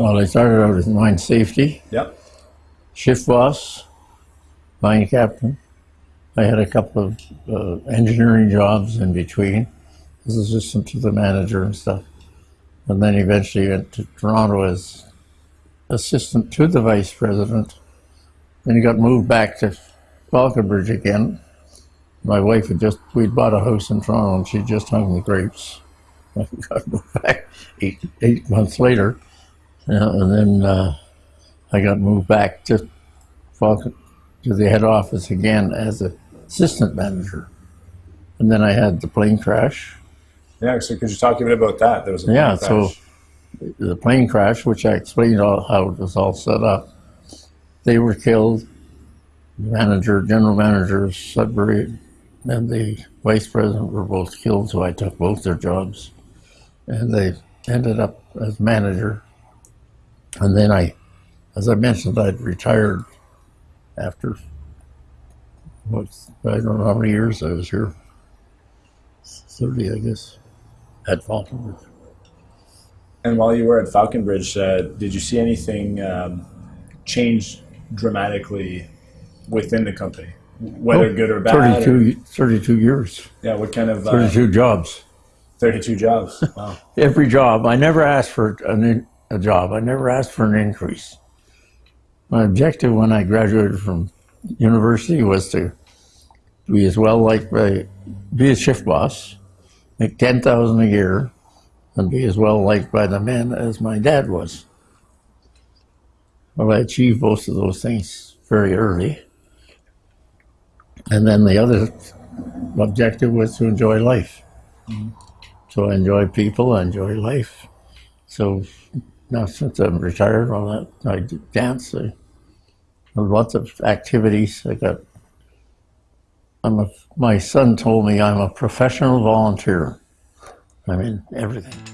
Well, I started out as mine safety, Yep. shift boss, mine captain. I had a couple of uh, engineering jobs in between as assistant to the manager and stuff. And then eventually went to Toronto as assistant to the vice president. Then he got moved back to Falconbridge again. My wife had just, we'd bought a house in Toronto and she just hung the grapes. I got moved back eight, eight months later. Yeah, and then uh, I got moved back to Falcon, to the head office again as an assistant manager. And then I had the plane crash. Yeah. So could you talk a bit about that? There was a Yeah, plane so the plane crash, which I explained all, how it was all set up, they were killed. Manager, general manager Sudbury, and the vice president were both killed, so I took both their jobs. And they ended up as manager. And then I, as I mentioned, I'd retired after, what, I don't know how many years I was here. 30, I guess, at Falconbridge. And while you were at Falconbridge, uh, did you see anything um, change dramatically within the company, whether Oh, good or bad? or- 32, 32 years, yeah. What kind of uh, 32 jobs. 32 jobs? Wow. Every job. I never asked for an a job. I never asked for an increase. My objective when I graduated from university was to be as well liked by, uh, be a shift boss, make 10,000 a year, and be as well liked by the men as my dad was. Well, I achieved both of those things very early. And then the other objective was to enjoy life. Mm-hmm. So I enjoy people, I enjoy life. So now since I'm retired, all that I dance. I lots of activities. I got. I'm a. My son told me I'm a professional volunteer. I mean everything.